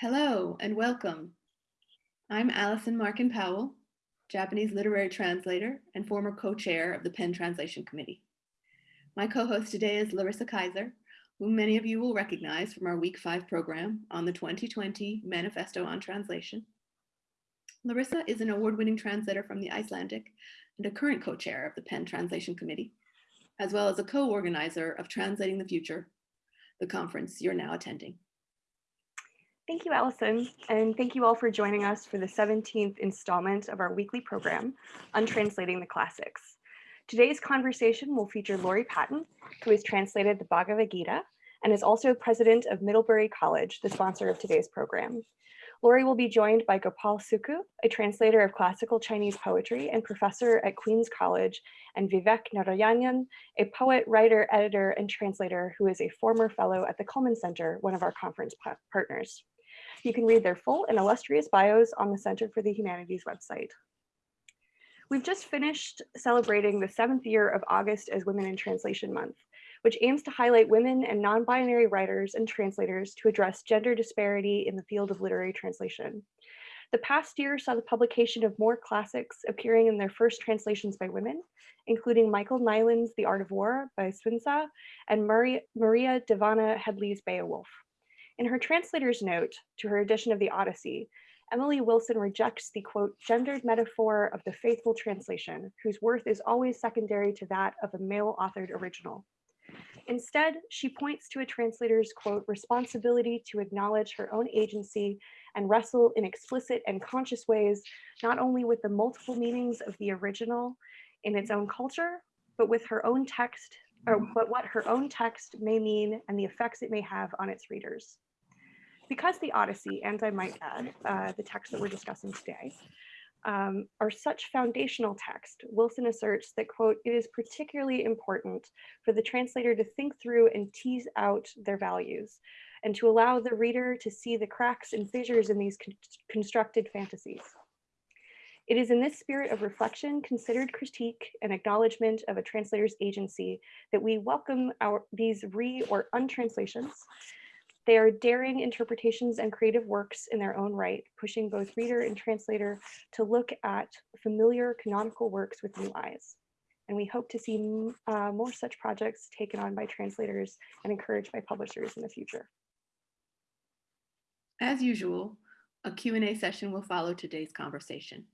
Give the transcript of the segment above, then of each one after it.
Hello and welcome. I'm Allison Markin Powell, Japanese literary translator and former co-chair of the PEN Translation Committee. My co-host today is Larissa Kyzer, whom many of you will recognize from our week five program on the 2020 Manifesto on Translation. Larissa is an award-winning translator from the Icelandic and a current co-chair of the PEN Translation Committee, as well as a co-organizer of Translating the Future, the conference you're now attending. Thank you, Allison, and thank you all for joining us for the 17th installment of our weekly program on translating the classics. Today's conversation will feature Laurie Patton, who has translated the Bhagavad Gita and is also president of Middlebury College, the sponsor of today's program. Laurie will be joined by Gopal Sukhu, a translator of classical Chinese poetry and professor at Queens College, and Vivek Narayanan, a poet, writer, editor, and translator who is a former fellow at the Cullman Center, one of our conference partners. You can read their full and illustrious bios on the Center for the Humanities website. We've just finished celebrating the seventh year of August as Women in Translation Month which aims to highlight women and non-binary writers and translators to address gender disparity in the field of literary translation. The past year saw the publication of more classics appearing in their first translations by women, including Michael Nylan's The Art of War by Sunzi and Maria, Maria Dahvana Headley's Beowulf. In her translator's note to her edition of the Odyssey, Emily Wilson rejects the quote, gendered metaphor of the faithful translation, whose worth is always secondary to that of a male authored original. Instead, she points to a translator's quote, responsibility to acknowledge her own agency and wrestle in explicit and conscious ways, not only with the multiple meanings of the original in its own culture, but with her own text, or but what her own text may mean and the effects it may have on its readers. Because the Odyssey, and I might add, uh, the text that we're discussing today, um, are such foundational text, Wilson asserts that, quote, it is particularly important for the translator to think through and tease out their values and to allow the reader to see the cracks and fissures in these con constructed fantasies. It is in this spirit of reflection, considered critique, and acknowledgement of a translator's agency that we welcome our these re or untranslations they are daring interpretations and creative works in their own right, pushing both reader and translator to look at familiar canonical works with new eyes. And we hope to see uh, more such projects taken on by translators and encouraged by publishers in the future. As usual, a Q&A session will follow today's conversation.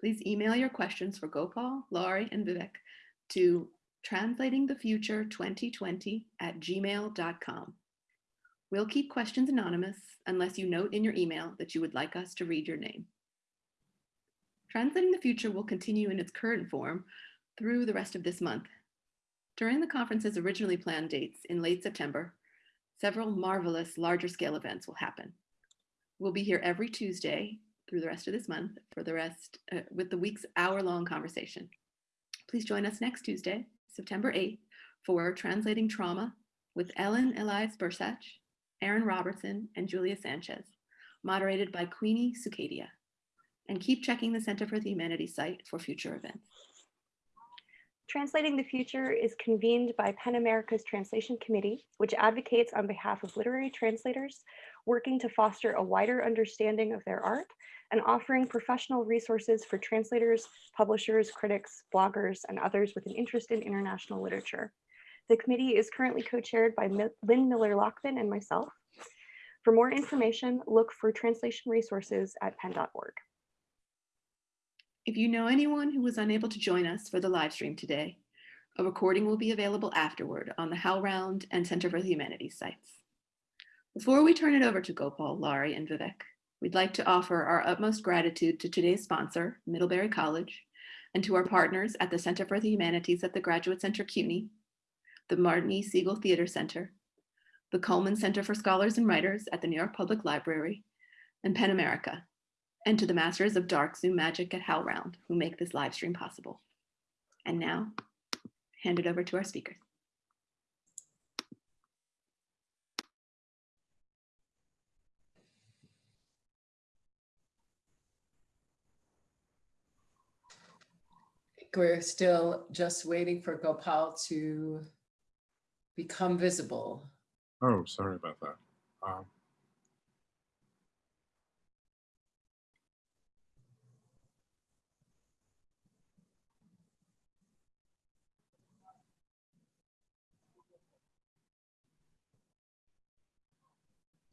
Please email your questions for Gopal, Laurie, and Vivek to translatingthefuture2020 at gmail.com. We'll keep questions anonymous unless you note in your email that you would like us to read your name. Translating the Future will continue in its current form through the rest of this month. During the conference's originally planned dates in late September, several marvelous larger scale events will happen. We'll be here every Tuesday through the rest of this month for the rest uh, with the week's hour-long conversation. Please join us next Tuesday, September 8th for Translating Trauma with Ellen Elias Bursać Aaron Robertson, and Julia Sanches, moderated by Queenie Sukhadia. And keep checking the Center for the Humanities site for future events. Translating the Future is convened by PEN America's Translation Committee, which advocates on behalf of literary translators, working to foster a wider understanding of their art and offering professional resources for translators, publishers, critics, bloggers, and others with an interest in international literature. The committee is currently co-chaired by Lynn Miller-Lachmann and myself. For more information, look for translation resources at pen.org. If you know anyone who was unable to join us for the live stream today, a recording will be available afterward on the HowlRound and Center for the Humanities sites. Before we turn it over to Gopal, Laurie, and Vivek, we'd like to offer our utmost gratitude to today's sponsor, Middlebury College, and to our partners at the Center for the Humanities at the Graduate Center CUNY the Martin E. Segal Theater Center, the Cullman Center for Scholars and Writers at the New York Public Library, and PEN America, and to the masters of dark Zoom magic at HowlRound who make this live stream possible. And now, hand it over to our speakers. We're still just waiting for Gopal to become visible. Oh, sorry about that. Um,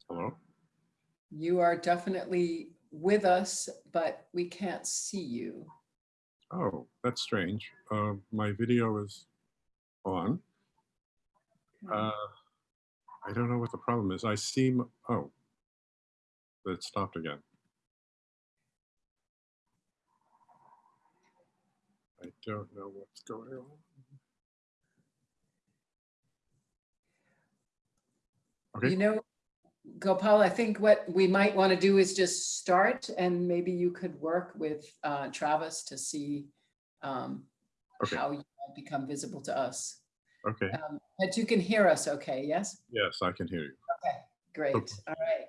hello? You are definitely with us, but we can't see you. Oh, that's strange. Uh, my video is on. Uh, I don't know what the problem is. I see, m- oh, it stopped again. I don't know what's going on. Okay. You know, Gopal, I think what we might want to do is just start and maybe you could work with uh, Travis to see um, Okay. how you might become visible to us. Okay, Um, But you can hear us okay, yes? yes, I can hear you. Okay, great, Okay. all right.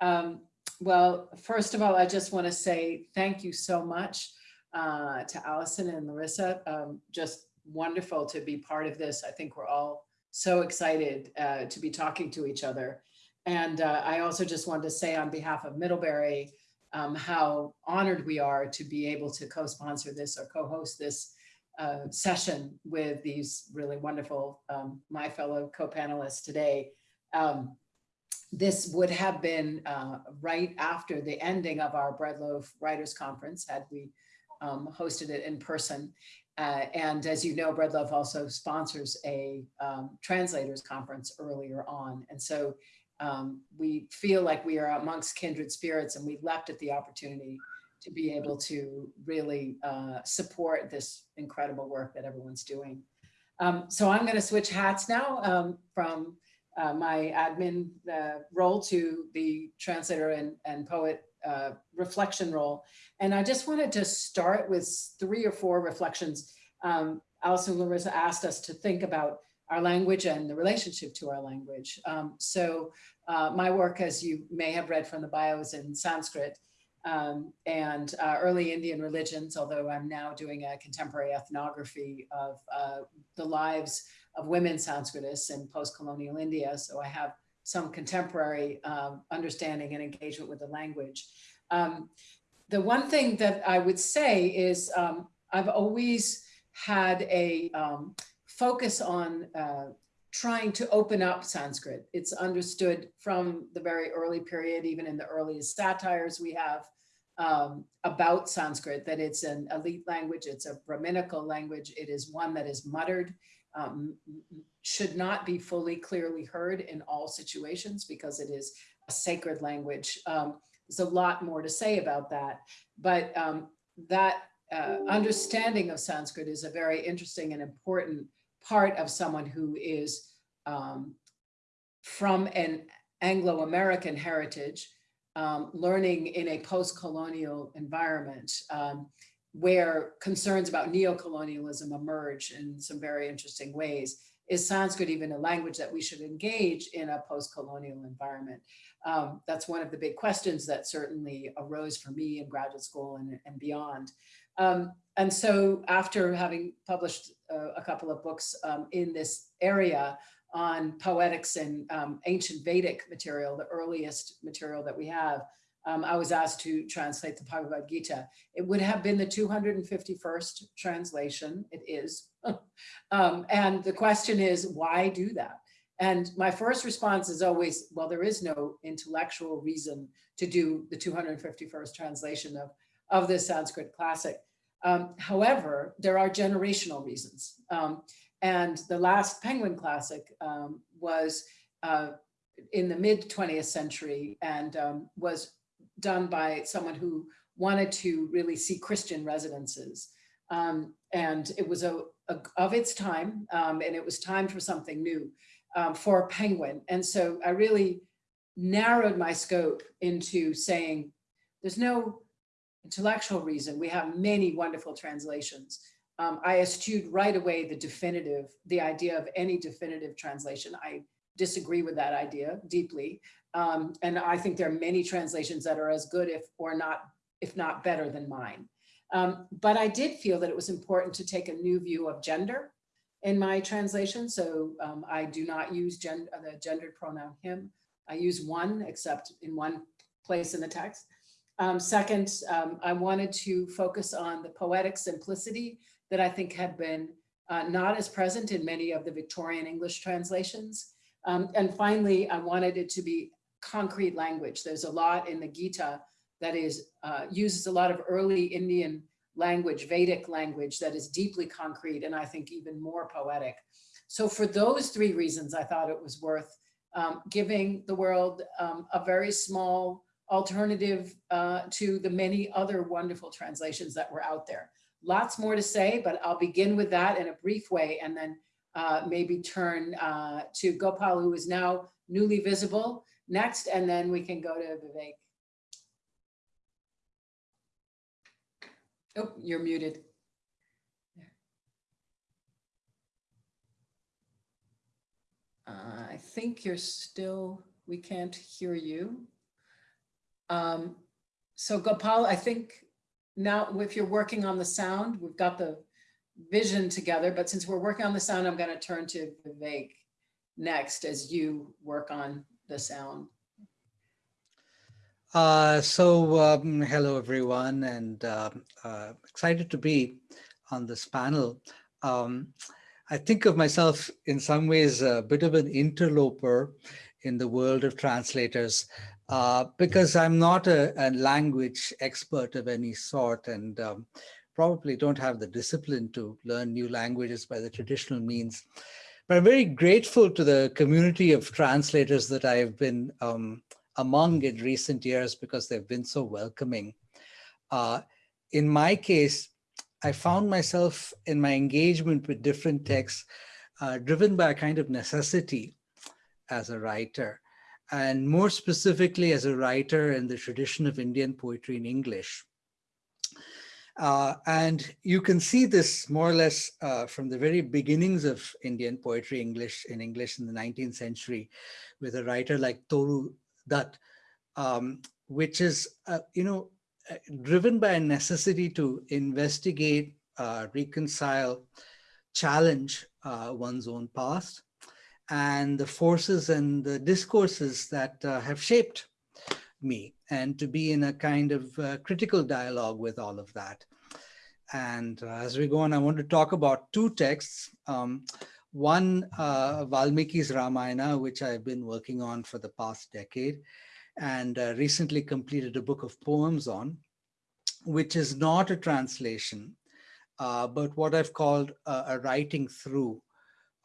Um, Well, first of all, I just want to say thank you so much uh, to Allison and Larissa. Um, Just wonderful to be part of this. I think we're all so excited uh, to be talking to each other. And uh, I also just wanted to say on behalf of Middlebury, um, how honored we are to be able to co-sponsor this or co-host this uh, session with these really wonderful, um, my fellow co-panelists today. Um, this would have been uh, right after the ending of our Bread Loaf Writers Conference, had we um, hosted it in person. Uh, And as you know, Bread Loaf also sponsors a um, translators conference earlier on. And so um, we feel like we are amongst kindred spirits and we leapt at the opportunity to be able to really uh, support this incredible work that everyone's doing. Um, So I'm going to switch hats now um, from uh, my admin uh, role to the translator and, and poet uh, reflection role. And I just wanted to start with three or four reflections. Um, Allison Larissa asked us to think about our language and the relationship to our language. Um, so uh, my work, as you may have read from the bios in Sanskrit um, and uh, early Indian religions, although I'm now doing a contemporary ethnography of uh, the lives of women Sanskritists in post-colonial India. So I have some contemporary um, understanding and engagement with the language. Um, the one thing that I would say is um, I've always had a um, focus on uh, trying to open up Sanskrit. It's understood from the very early period, even in the earliest satires we have um, about Sanskrit, that it's an elite language, it's a Brahminical language, it is one that is muttered, um, should not be fully clearly heard in all situations because it is a sacred language. Um, there's a lot more to say about that, but um, that uh, understanding of Sanskrit is a very interesting and important part of someone who is um, from an Anglo-American heritage, um, learning in a post-colonial environment um, where concerns about neo-colonialism emerge in some very interesting ways. Is Sanskrit even a language that we should engage in a post-colonial environment? Um, that's one of the big questions that certainly arose for me in graduate school and, and beyond. Um, and so after having published uh, a couple of books um, in this area on poetics and um, ancient Vedic material, the earliest material that we have, um, I was asked to translate the Bhagavad Gita. It would have been the 251st translation, it is. um, and the question is, why do that? And my first response is always, well, there is no intellectual reason to do the 251st translation of, of this Sanskrit classic. Um, however, there are generational reasons. And the last Penguin Classic um, was uh, in the mid 20th century and um, was done by someone who wanted to really see Christian residences. Um, and it was a, a of its time, um, and it was time for something new um, for Penguin. And so I really narrowed my scope into saying, there's no intellectual reason. We have many wonderful translations. Um, I eschewed right away the definitive, the idea of any definitive translation. I disagree with that idea deeply. Um, and I think there are many translations that are as good if or not, if not better than mine. Um, but I did feel that it was important to take a new view of gender in my translation. So um, I do not use gen the gendered pronoun him. I use one except in one place in the text. Um, second, um, I wanted to focus on the poetic simplicity that I think had been uh, not as present in many of the Victorian English translations. Um, and finally, I wanted it to be concrete language. There's a lot in the Gita that is uh, uses a lot of early Indian language, Vedic language that is deeply concrete and I think even more poetic. So for those three reasons, I thought it was worth um, giving the world um, a very small alternative uh, to the many other wonderful translations that were out there. Lots more to say, but I'll begin with that in a brief way and then uh, maybe turn uh, to Gopal, who is now newly visible next, and then we can go to Vivek. Oh, you're muted. Uh, I think you're still, we can't hear you. Um, so Gopal, I think now if you're working on the sound, we've got the vision together, but since we're working on the sound, I'm going to turn to Vivek next as you work on the sound. Uh, so um, hello everyone and uh, uh, excited to be on this panel. Um, I think of myself in some ways a bit of an interloper in the world of translators uh, because I'm not a, a, language expert of any sort and um, probably don't have the discipline to learn new languages by the traditional means. But I'm very grateful to the community of translators that I've been um, among in recent years because they've been so welcoming. Uh, in my case, I found myself in my engagement with different texts uh, driven by a kind of necessity as a writer, and more specifically as a writer in the tradition of Indian poetry in English. Uh, and you can see this more or less uh, from the very beginnings of Indian poetry English in English in the 19th century with a writer like Toru Dutt, um, which is, uh, you know, uh, driven by a necessity to investigate, uh, reconcile, challenge uh, one's own past and the forces and the discourses that uh, have shaped me and to be in a kind of uh, critical dialogue with all of that. And as we go on, I want to talk about two texts. Um, one, Valmiki's Ramayana, which I've been working on for the past decade, and uh, recently completed a book of poems on, which is not a translation, uh, but what I've called a, a writing through,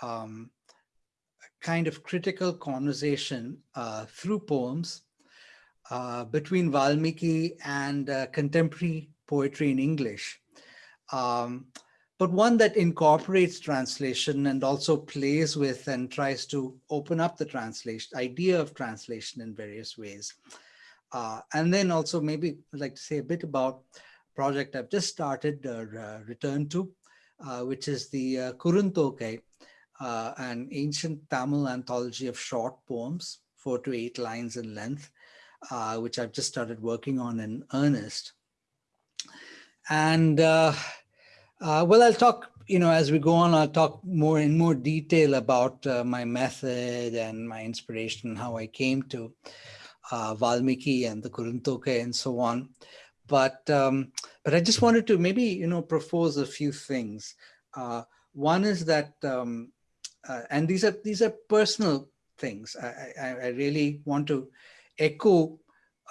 um, kind of critical conversation uh, through poems uh, between Valmiki and uh, contemporary poetry in English. Um, but one that incorporates translation and also plays with and tries to open up the translation idea of translation in various ways. Uh, and then also maybe I'd like to say a bit about project I've just started or uh, returned to, uh, which is the uh, uh, an ancient Tamil anthology of short poems, four to eight lines in length, uh, which I've just started working on in earnest. And uh, uh, well, I'll talk, you know, as we go on, I'll talk more in more detail about uh, my method and my inspiration, how I came to uh, Valmiki and the Kuruntokai and so on. But um, but I just wanted to maybe, you know, propose a few things. One is that, um, uh, and these are these are personal things. I, I, I really want to echo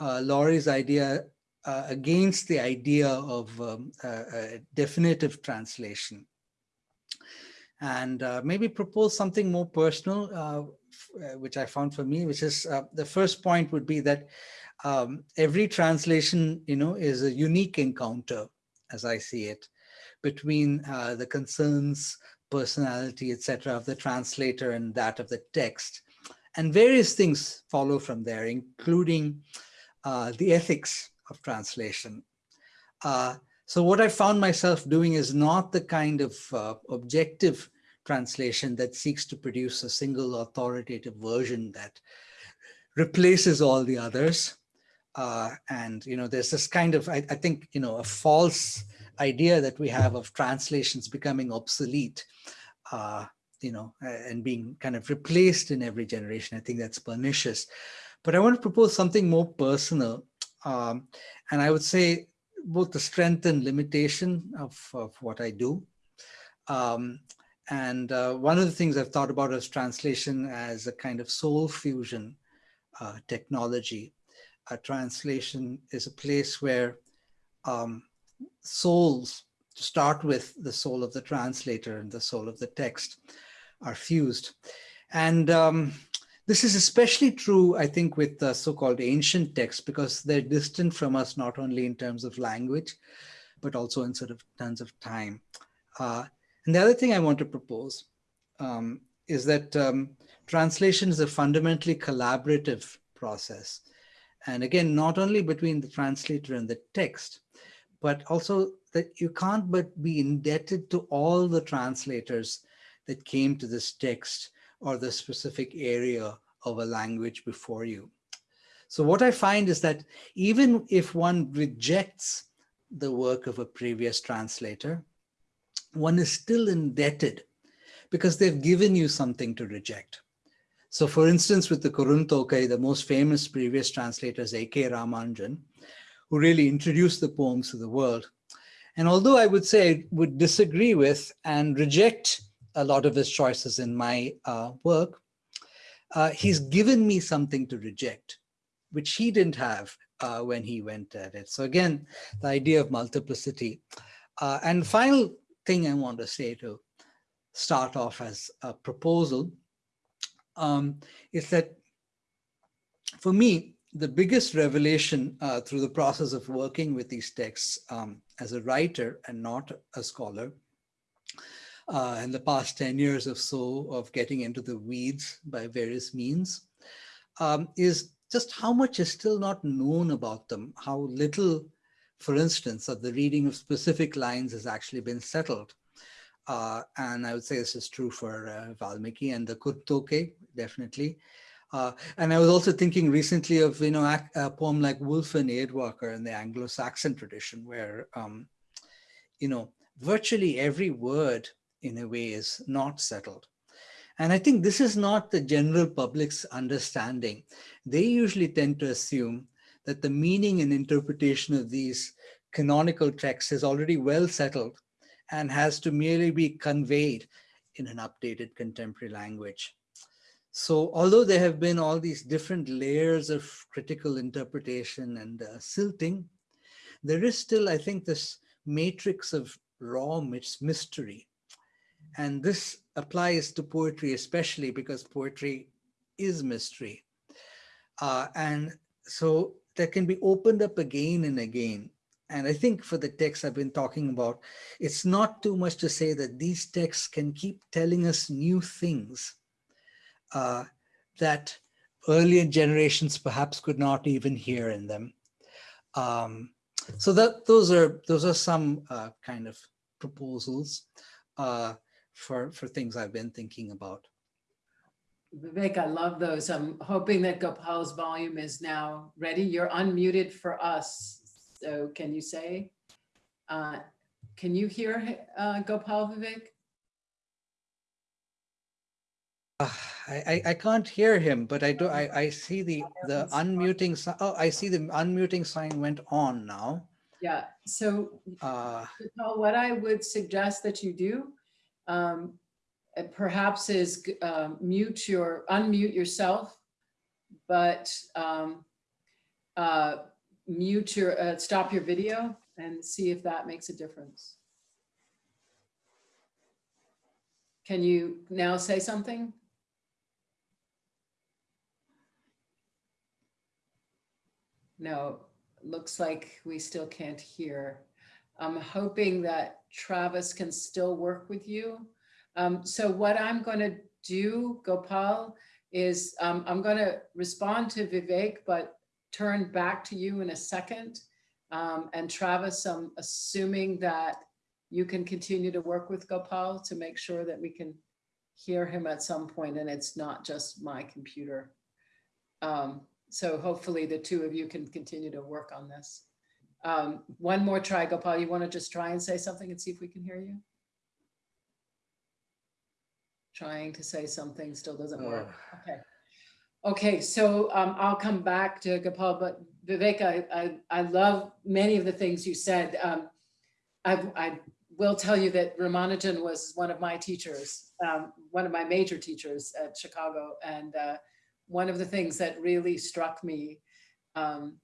uh, Laurie's idea uh, against the idea of um, a, definitive translation and uh, maybe propose something more personal, uh, uh, which I found for me, which is uh, the first point would be that um, every translation, you know, is a unique encounter, as I see it, between uh, the concerns, personality, etc., of the translator and that of the text. And various things follow from there, including the ethics of translation. Uh, so what I found myself doing is not the kind of uh, objective translation that seeks to produce a single authoritative version that replaces all the others. Uh, and, you know, there's this kind of, I, I, think, you know, a false idea that we have of translations becoming obsolete, uh, you know, and being kind of replaced in every generation. I think that's pernicious. But I want to propose something more personal um, and I would say both the strength and limitation of, of what I do. Um, and uh, one of the things I've thought about is translation as a kind of soul fusion uh, technology. A translation is a place where um, souls, to start with the soul of the translator and the soul of the text, are fused. And um, this is especially true, I think, with the so-called ancient texts, because they're distant from us, not only in terms of language, but also in sort of terms of time. Uh, and the other thing I want to propose um, is that um, translation is a fundamentally collaborative process. And again, not only between the translator and the text, but also that you can't but be indebted to all the translators that came to this text or the specific area of a language before you. So what I find is that even if one rejects the work of a previous translator, one is still indebted because they've given you something to reject. So for instance, with the Kuruntokai, the most famous previous translator is A.K. Ramanujan, who really introduced the poems to the world. And although I would say I would disagree with and reject a lot of his choices in my uh, work, uh, he's given me something to reject, which he didn't have uh, when he went at it. So again, the idea of multiplicity. Uh, and final thing I want to say to start off as a proposal um, is that for me, the biggest revelation uh, through the process of working with these texts um, as a writer and not a scholar uh, in the past 10 years or so of getting into the weeds by various means um, is just how much is still not known about them, how little, for instance, of the reading of specific lines has actually been settled. Uh, and I would say this is true for uh, Valmiki and the Kuruntokai, definitely. Uh, and I was also thinking recently of, you know, a, poem like Wulf and Eadwacer in the Anglo-Saxon tradition, where, um, you know, virtually every word in a way is not settled. And I think this is not the general public's understanding. They usually tend to assume that the meaning and interpretation of these canonical texts is already well settled and has to merely be conveyed in an updated contemporary language. So although there have been all these different layers of critical interpretation and uh, silting, there is still, I think, this matrix of raw mystery and this applies to poetry, especially because poetry is mystery. Uh, and so that can be opened up again and again. And I think for the texts I've been talking about, it's not too much to say that these texts can keep telling us new things uh, that earlier generations perhaps could not even hear in them. Um, so that those are those are some uh, kind of proposals. Uh, for, for things I've been thinking about. Vivek, I love those. I'm hoping that Gopal's volume is now ready. You're unmuted for us. So can you say, uh, can you hear uh, Gopal Vivek? Uh, I, I can't hear him, but I do. I, I see the the unmuting. Oh, I see the unmuting sign went on now. Yeah. So, uh, what I would suggest that you do um, perhaps is uh, mute your, unmute yourself, but um, uh, mute your, uh, stop your video and see if that makes a difference. Can you now say something? No, looks like we still can't hear. I'm hoping that Travis can still work with you. Um, so what I'm going to do, Gopal, is um, I'm going to respond to Vivek, but turn back to you in a second. Um, and Travis, I'm assuming that you can continue to work with Gopal to make sure that we can hear him at some point and it's not just my computer. Um, so hopefully the two of you can continue to work on this. Um, one more try, Gopal. You want to just try and say something and see if we can hear you? Trying to say something still doesn't work. Okay. Okay, so um, I'll come back to Gopal, but Vivek, I, I, I love many of the things you said. Um, I, I will tell you that Ramanujan was one of my teachers, um, one of my major teachers at Chicago. And uh, one of the things that really struck me um,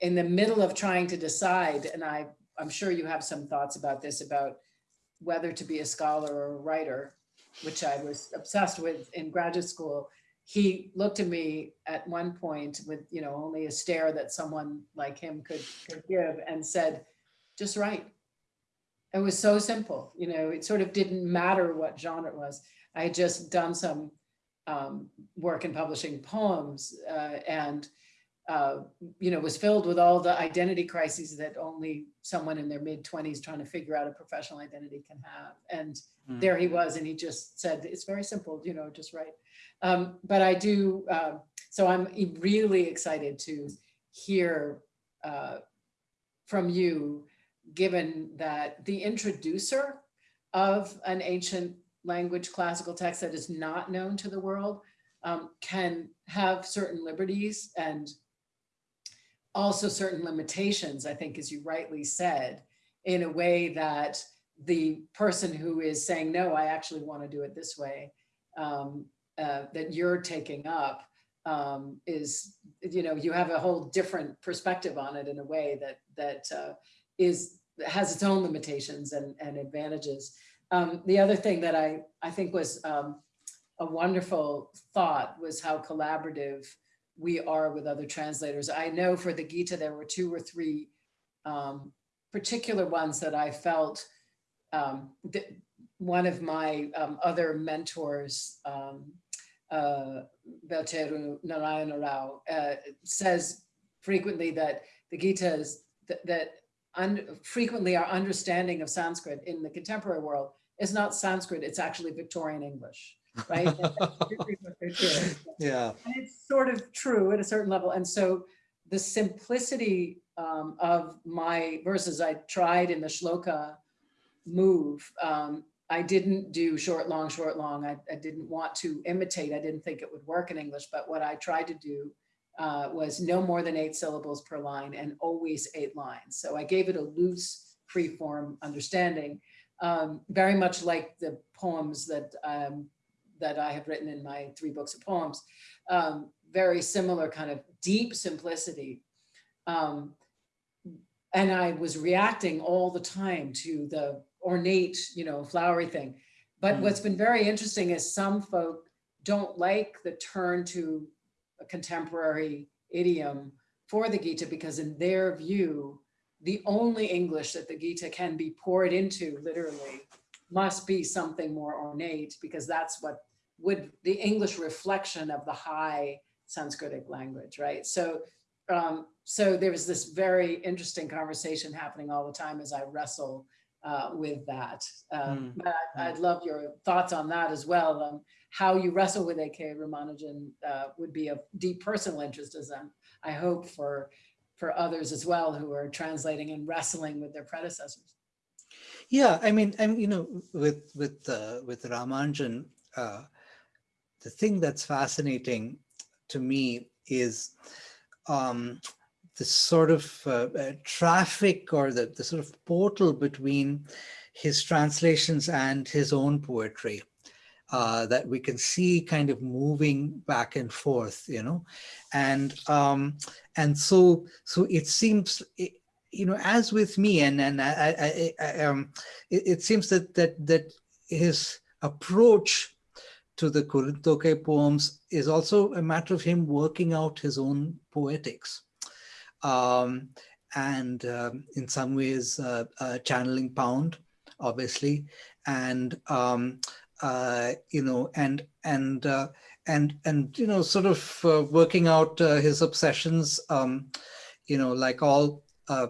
in the middle of trying to decide, and I, I'm sure you have some thoughts about this, about whether to be a scholar or a writer, which I was obsessed with in graduate school. He looked at me at one point with, you know, only a stare that someone like him could, could give and said, just write. It was so simple, you know, it sort of didn't matter what genre it was. I had just done some um, work in publishing poems uh, and, uh, you know, was filled with all the identity crises that only someone in their mid 20s trying to figure out a professional identity can have. And Mm. there he was, and he just said, it's very simple, you know, just write. Um, but I do, uh, so I'm really excited to hear uh, from you, given that the introducer of an ancient language classical text that is not known to the world um, can have certain liberties and also certain limitations, I think, as you rightly said, in a way that the person who is saying, no, I actually want to do it this way, um, uh, that you're taking up um, is, you know, you have a whole different perspective on it in a way that that uh, is has its own limitations and, and advantages. Um, the other thing that I, I think was um, a wonderful thought was how collaborative we are with other translators. I know for the Gita, there were two or three um, particular ones that I felt um, that one of my um, other mentors, um, uh, Velcheru Narayana Rao, uh, says frequently that the Gita is that, that frequently our understanding of Sanskrit in the contemporary world is not Sanskrit, it's actually Victorian English, right? And that's really what they're doing. Yeah. And it's sort of true at a certain level. And so the simplicity um, of my verses, I tried in the shloka move. Um, I didn't do short, long, short, long. I, I didn't want to imitate. I didn't think it would work in English, but what I tried to do uh, was no more than eight syllables per line and always eight lines. So I gave it a loose, free form understanding, um, very much like the poems that um, that I have written in my three books of poems. Um, very similar kind of deep simplicity. Um, and I was reacting all the time to the ornate, you know, flowery thing. But Mm. what's been very interesting is some folk don't like the turn to a contemporary idiom for the Gita because in their view, the only English that the Gita can be poured into literally must be something more ornate because that's what would the English reflection of the high Sanskritic language, right? So, um, so there was this very interesting conversation happening all the time as I wrestle uh, with that. Um, Mm, but I- I'd love your thoughts on that as well. Um, how you wrestle with A.K. Ramanujan uh, would be of deep personal interest as um, I hope for for others as well who are translating and wrestling with their predecessors. Yeah, I mean, I'm you know, with with uh, with Ramanujan, uh, the thing that's fascinating to me is um, the sort of uh, uh, traffic or the, the sort of portal between his translations and his own poetry uh, that we can see kind of moving back and forth, you know, and um, and so so it seems. It, you know, as with me, and and I, I, I, um, it, it seems that that that his approach to the Kuruntokai poems is also a matter of him working out his own poetics, um, and um, in some ways uh, uh, channeling Pound, obviously, and um, uh, you know, and and uh, and and you know, sort of uh, working out uh, his obsessions. Um, you know, like all uh,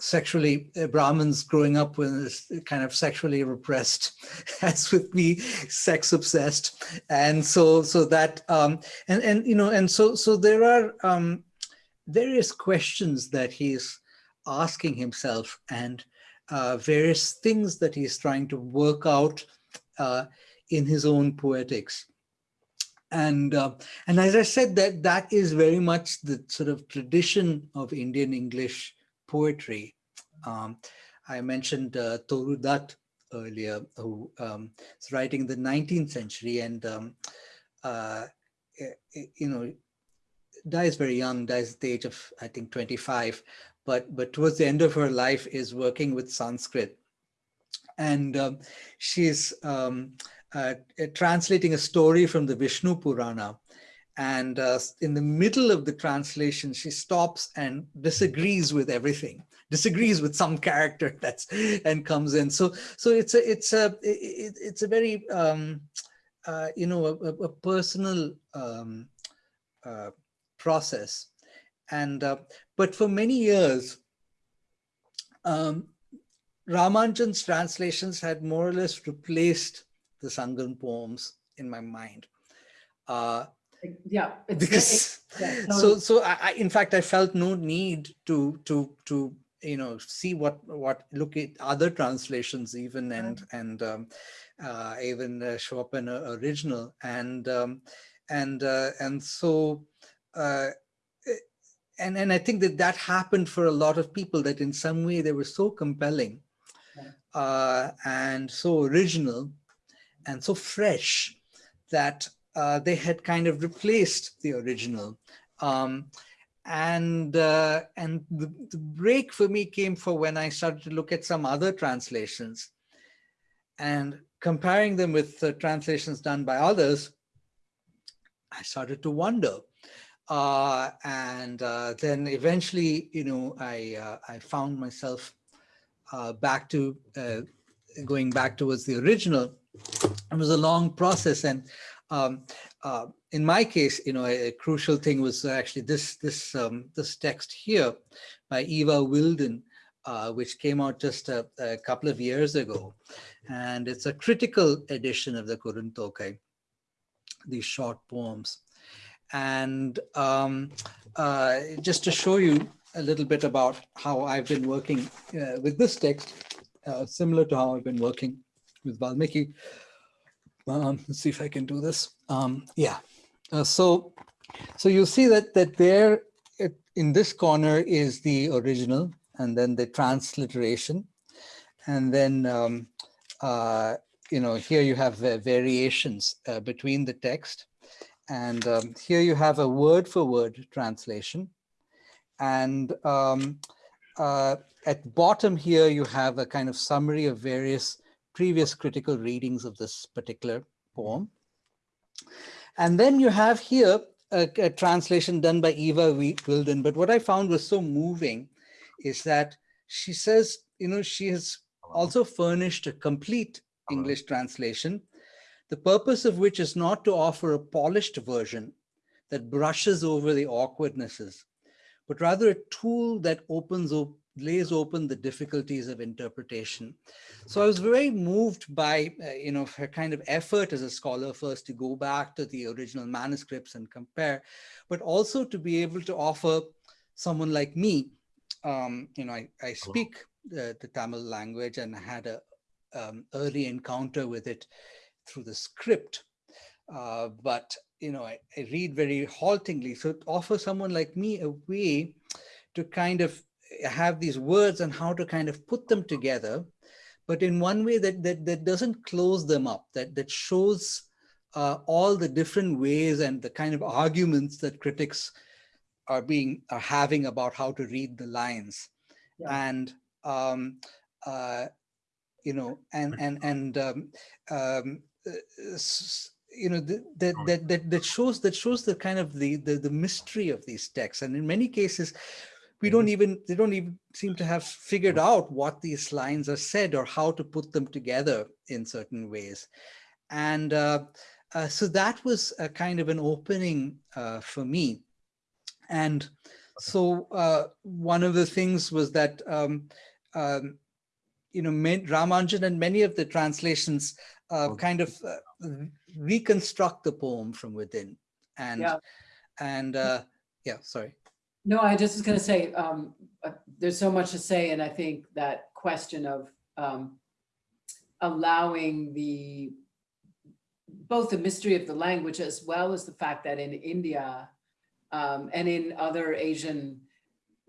sexually uh, Brahmins growing up with kind of sexually repressed, as with me, sex obsessed, and so so that um, and and you know and so so there are um, various questions that he's asking himself and various things that he's trying to work out in his own poetics. And uh, and as I said, that that is very much the sort of tradition of Indian English poetry. Um, I mentioned uh, Toru Dutt earlier, who um, is writing in the 19th century, and um, uh, eh, eh, you know, dies very young, dies at the age of, I think, 25, but, but towards the end of her life is working with Sanskrit. And um, she's um, uh, uh, translating a story from the Vishnu Purana. And uh, in the middle of the translation, she stops and disagrees with everything, disagrees with some character that's and comes in. So, so it's a it's a it, it's a very um, uh, you know a, a personal um, uh, process. And uh, but for many years, um, Ramanujan's translations had more or less replaced the Sangam poems in my mind. Uh, Yeah. because yeah, so so I, I in fact I felt no need to to to you know see what what look at other translations even and and um, uh, even uh, Chopin original and um, and uh, and so uh, and and I think that that happened for a lot of people that in some way they were so compelling Yeah. Uh, and so original and so fresh that uh, they had kind of replaced the original. Um, and uh, and the, the break for me came for when I started to look at some other translations and comparing them with the translations done by others, I started to wonder. Uh, and uh, then eventually, you know, I, uh, I found myself uh, back to uh, going back towards the original. It was a long process. And um, uh, in my case, you know, a, a crucial thing was actually this this um, this text here by Eva Wilden, uh, which came out just a, a, couple of years ago, and it's a critical edition of the Kuruntokai, these short poems, and um, uh, just to show you a little bit about how I've been working uh, with this text, uh, similar to how I've been working with Valmiki. Um, let's see if I can do this. Um, yeah. Uh, so, so you see that that there it, in this corner is the original, and then the transliteration, and then um, uh, you know here you have uh, variations uh, between the text, and um, here you have a word for word translation, and um, uh, at bottom here you have a kind of summary of various previous critical readings of this particular poem. And then you have here a, a translation done by Eva Wilden. But what I found was so moving is that she says, you know, she has also furnished a complete English translation, the purpose of which is not to offer a polished version that brushes over the awkwardnesses, but rather a tool that opens up lays open the difficulties of interpretation. So I was very moved by, uh, you know, her kind of effort as a scholar first to go back to the original manuscripts and compare, but also to be able to offer someone like me, um, you know, I, I speak the, the Tamil language and had a um, early encounter with it through the script. Uh, but, you know, I, I read very haltingly. So to offer someone like me a way to kind of have these words and how to kind of put them together, but in one way that that, that doesn't close them up, that, that shows uh, all the different ways and the kind of arguments that critics are being are having about how to read the lines. Yeah. And um, uh, you know, and and and um, um, you know that that that that shows that shows the kind of the, the the mystery of these texts, and in many cases, we don't even they don't even seem to have figured out what these lines are said or how to put them together in certain ways. And uh, uh, so that was a kind of an opening uh, for me. And so uh, one of the things was that um, um, you know Ramanujan and many of the translations uh, kind of uh, reconstruct the poem from within and yeah. and uh, yeah sorry no, I just was going to say, um, uh, there's so much to say, and I think that question of um, allowing the both the mystery of the language as well as the fact that in India um, and in other Asian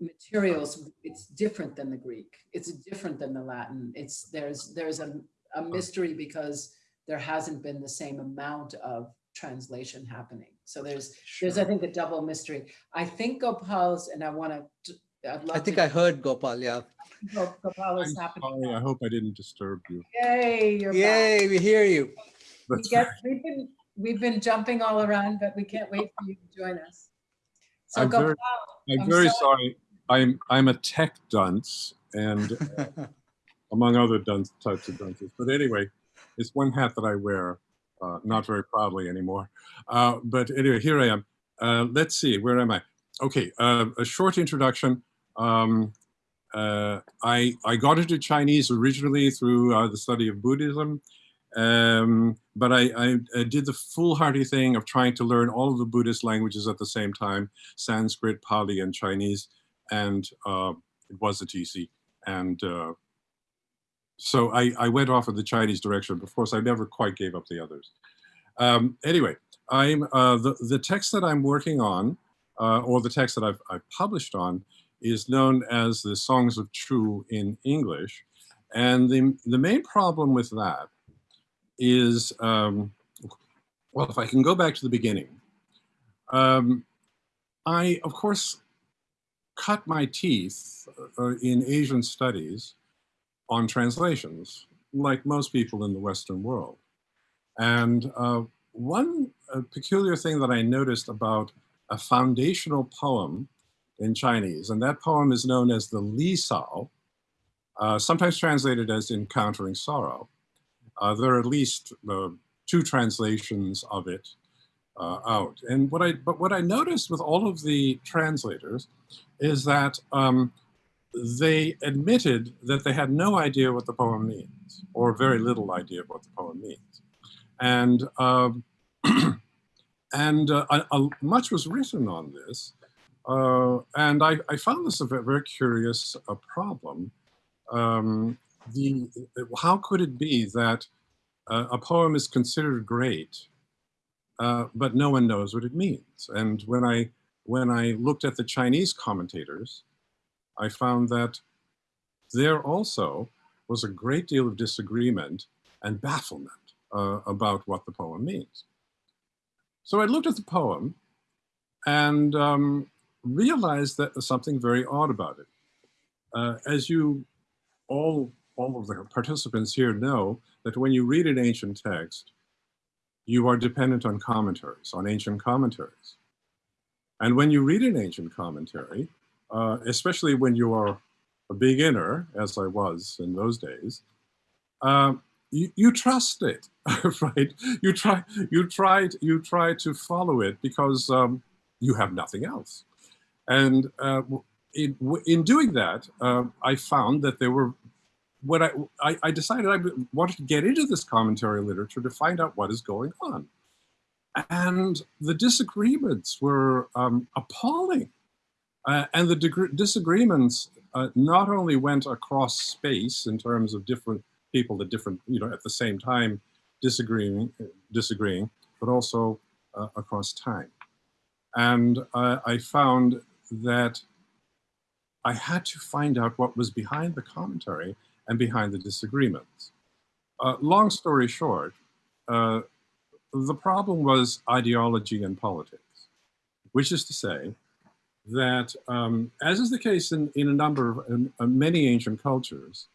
materials, it's different than the Greek. It's different than the Latin. It's there's there's a, a mystery because there hasn't been the same amount of translation happening. So there's, there's, I think, a double mystery. I think Gopal's, and I want to, I'd love I think to- I heard Gopal, yeah. Go- Gopal I'm is happening. sorry, I hope I didn't disturb you. Yay, you're back. Yay, we hear you. We That's get, we've been, we've been jumping all around, but we can't wait for you to join us. So I'm very- Gopal, I'm I'm very sorry. sorry. I'm, I'm a tech dunce and uh, among other dunce, types of dunces. But anyway, it's one hat that I wear, uh, not very proudly anymore. Uh, but anyway, here I am. Uh, let's see, where am I? Okay, uh, a short introduction. Um, uh, I, I got into Chinese originally through uh, the study of Buddhism, um, but I, I, I did the foolhardy thing of trying to learn all of the Buddhist languages at the same time, Sanskrit, Pali, and Chinese, and it wasn't easy. And so I, I went off in the Chinese direction. but Of course, I never quite gave up the others. Um, anyway, I'm uh, the the text that I'm working on, uh, or the text that I've, I've published on, is known as the Songs of Chu in English, and the the main problem with that is, um, well, if I can go back to the beginning, um, I of course cut my teeth uh, in Asian studies on translations, like most people in the Western world. And uh, one uh, peculiar thing that I noticed about a foundational poem in Chinese, and that poem is known as the Li Sao, uh, sometimes translated as Encountering Sorrow. Uh, there are at least uh, two translations of it uh, out. And what I, but what I noticed with all of the translators is that um, they admitted that they had no idea what the poem means, or very little idea of what the poem means. And, um, and uh, a- a- much was written on this. Uh, and I, I found this a very curious uh, problem. Um, the, how could it be that uh, a poem is considered great, uh, but no one knows what it means? And when I, when I looked at the Chinese commentators, I found that there also was a great deal of disagreement and bafflement uh, about what the poem means. So I looked at the poem and um, realized that there's something very odd about it. Uh, as you all, all of the participants here know, that when you read an ancient text, you are dependent on commentaries, on ancient commentaries. And when you read an ancient commentary, uh, especially when you are a beginner, as I was in those days, uh, you, you trust it, right? You try, you try, you try to follow it because um, you have nothing else. And uh, in, in doing that, uh, I found that there were when I, I, I decided I wanted to get into this commentary literature to find out what is going on. And the disagreements were um, appalling. Uh, and the disagreements uh, not only went across space in terms of different people at different, you know, at the same time disagreeing, disagreeing, but also uh, across time. And uh, I found that I had to find out what was behind the commentary and behind the disagreements. Uh, long story short, uh, the problem was ideology and politics, which is to say that, um, as is the case in, in a number of in, uh, many ancient cultures,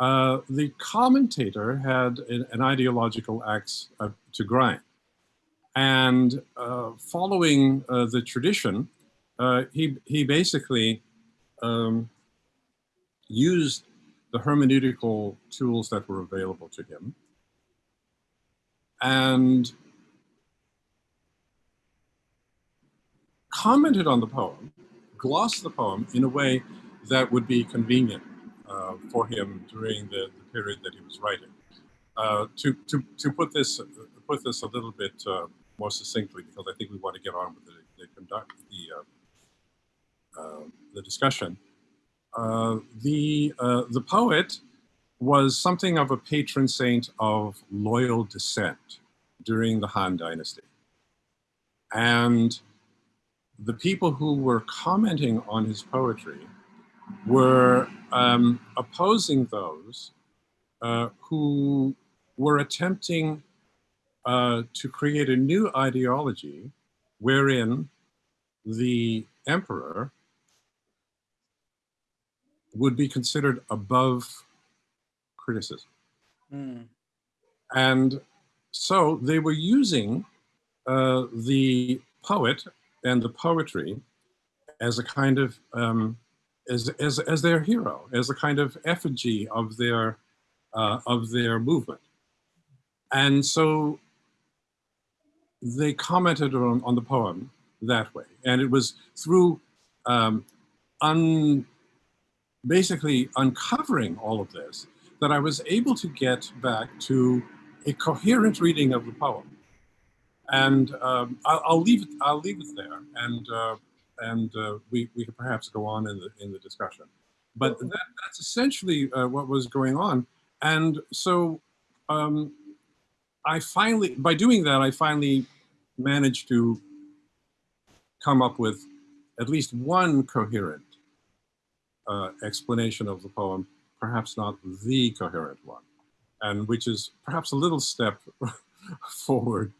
uh, the commentator had an, an ideological axe uh, to grind. And uh, following uh, the tradition, uh, he, he basically um, used the hermeneutical tools that were available to him and commented on the poem, glossed the poem in a way that would be convenient uh, for him during the, the, period that he was writing. Uh, to, to, to put this put this a little bit uh, more succinctly, because I think we want to get on with the, the conduct the uh, the discussion. Uh, the uh, the poet was something of a patron saint of loyal dissent during the Han Dynasty, and the people who were commenting on his poetry were um, opposing those uh, who were attempting uh, to create a new ideology wherein the emperor would be considered above criticism. Mm. And so they were using uh, the poet and the poetry as a kind of, um, as, as, as their hero, as a kind of effigy of their, uh, of their movement. And so they commented on, on the poem that way. And it was through um, un, basically uncovering all of this that I was able to get back to a coherent reading of the poem. And um, I'll, I'll leave it. I'll leave it there, and uh, and uh, we we could perhaps go on in the in the discussion. But that, that's essentially uh, what was going on. And so um, I finally, by doing that, I finally managed to come up with at least one coherent uh, explanation of the poem, perhaps not the coherent one, and which is perhaps a little step forward,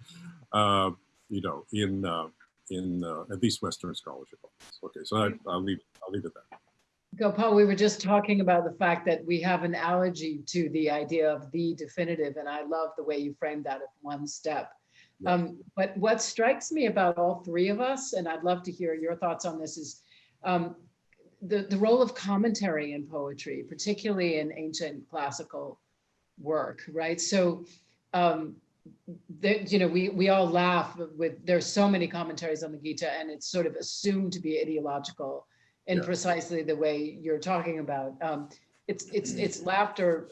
uh, you know, in uh, in uh, at least Western scholarship. Okay, so I, I'll leave I'll leave it there. Gopal, we were just talking about the fact that we have an allergy to the idea of the definitive, and I love the way you framed that as one step. Yeah. Um, but what strikes me about all three of us, and I'd love to hear your thoughts on this, is um, the, the role of commentary in poetry, particularly in ancient classical work, right? So, um, there, you know, we, we all laugh with, there's so many commentaries on the Gita and it's sort of assumed to be ideological in Yeah. precisely the way you're talking about. Um, it's, it's, it's laughter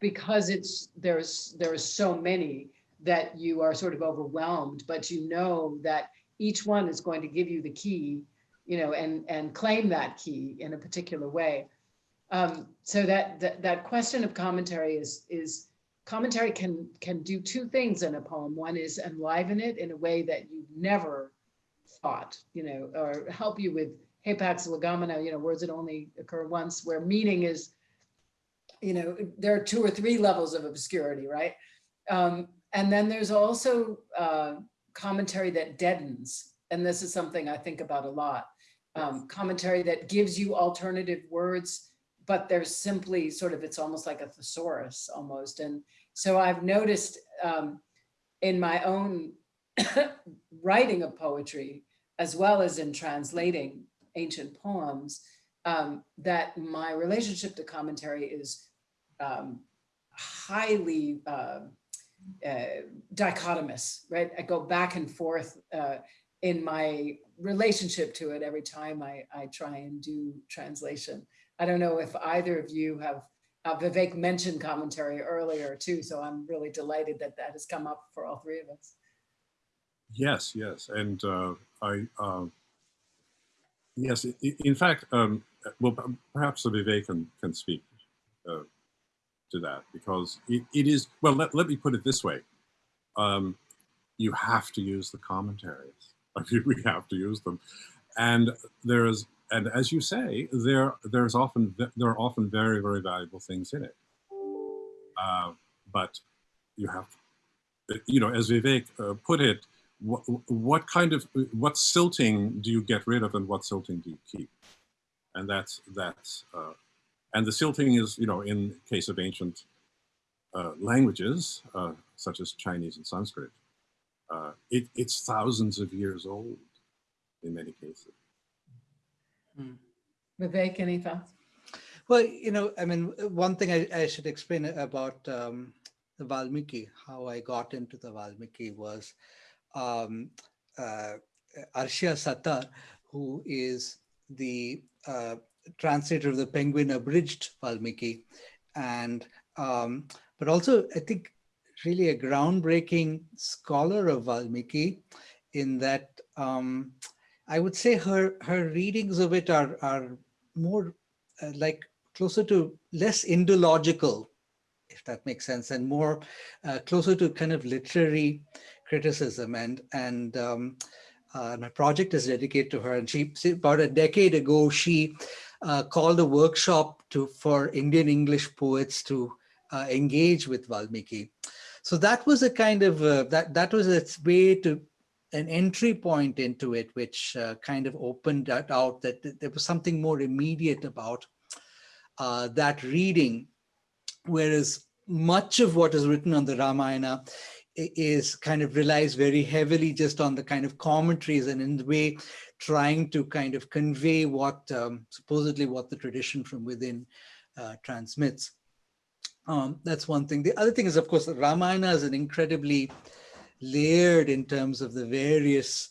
because it's, there's, there are so many that you are sort of overwhelmed, but you know that each one is going to give you the key you know, and, and claim that key in a particular way. Um, so that, that, that question of commentary is, is commentary can, can do two things in a poem. One is enliven it in a way that you never thought, you know, or help you with hapax legomena, you know, words that only occur once, where meaning is, you know, there are two or three levels of obscurity, right? Um, and then there's also uh, commentary that deadens. And this is something I think about a lot um, commentary that gives you alternative words, but there's simply sort of, it's almost like a thesaurus almost. And so I've noticed um, in my own writing of poetry, as well as in translating ancient poems, um, that my relationship to commentary is um, highly uh, uh, dichotomous, right? I go back and forth uh, in my relationship to it every time I, I try and do translation. I don't know if either of you have, uh, Vivek mentioned commentary earlier too, so I'm really delighted that that has come up for all three of us. Yes, yes, and uh, I um, yes, in fact, um, well, perhaps Vivek can can speak uh, to that because it, it is well. Let, let me put it this way: um, you have to use the commentaries. I mean, we have to use them, and there is, and as you say, there there's often there are often very very valuable things in it. Uh, but you have, you know, as Vivek uh, put it, what, what kind of what silting do you get rid of and what silting do you keep and that's that's uh, and the silting is you know in case of ancient uh, languages uh, such as chinese and sanskrit uh, it, it's thousands of years old in many cases Vivek, any thoughts? Well, you know, I mean, one thing I, I should explain about um, the Valmiki, how I got into the Valmiki was um, uh, Arshia Sattar, who is the uh, translator of the Penguin Abridged Valmiki, and um, but also I think really a groundbreaking scholar of Valmiki, in that um, I would say her her readings of it are are more uh, like closer to less indological, if that makes sense, and more uh, closer to kind of literary criticism. And and um, uh, my project is dedicated to her. And she about a decade ago she uh, called a workshop to for Indian English poets to uh, engage with Valmiki. So that was a kind of uh, that that was its way to an entry point into it, which uh, kind of opened that out that th- there was something more immediate about uh, that reading, whereas much of what is written on the Ramayana is kind of relies very heavily just on the kind of commentaries and in the way trying to kind of convey what um, supposedly what the tradition from within uh, transmits. Um, that's one thing. The other thing is, of course, Ramayana is an incredibly layered in terms of the various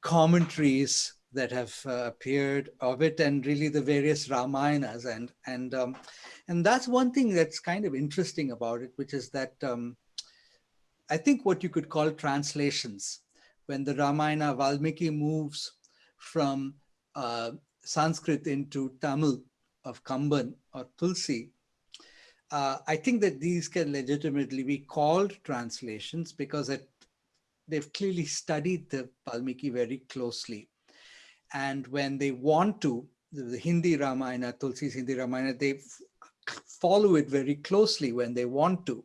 commentaries that have uh, appeared of it and really the various Ramayanas. And and um, and that's one thing that's kind of interesting about it, which is that um, I think what you could call translations when the Ramayana Valmiki moves from uh, Sanskrit into Tamil of Kamban or Tulsi, uh, I think that these can legitimately be called translations because it, they've clearly studied the Valmiki very closely. And when they want to, the, the Hindi Ramayana, Tulsi's Hindi Ramayana, they follow it very closely when they want to.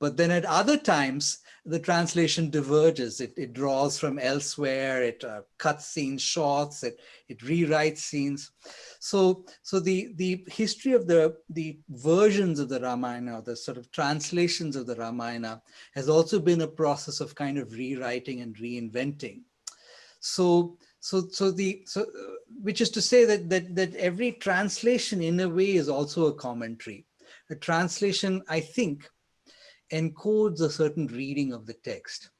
But then at other times, the translation diverges. It, it draws from elsewhere, it uh, cuts scenes shorts, it, it rewrites scenes. So, so the, the history of the, the versions of the Ramayana, the sort of translations of the Ramayana, has also been a process of kind of rewriting and reinventing. So, so, so the, so, uh, which is to say that, that, that every translation in a way is also a commentary. A translation, I think, encodes a certain reading of the text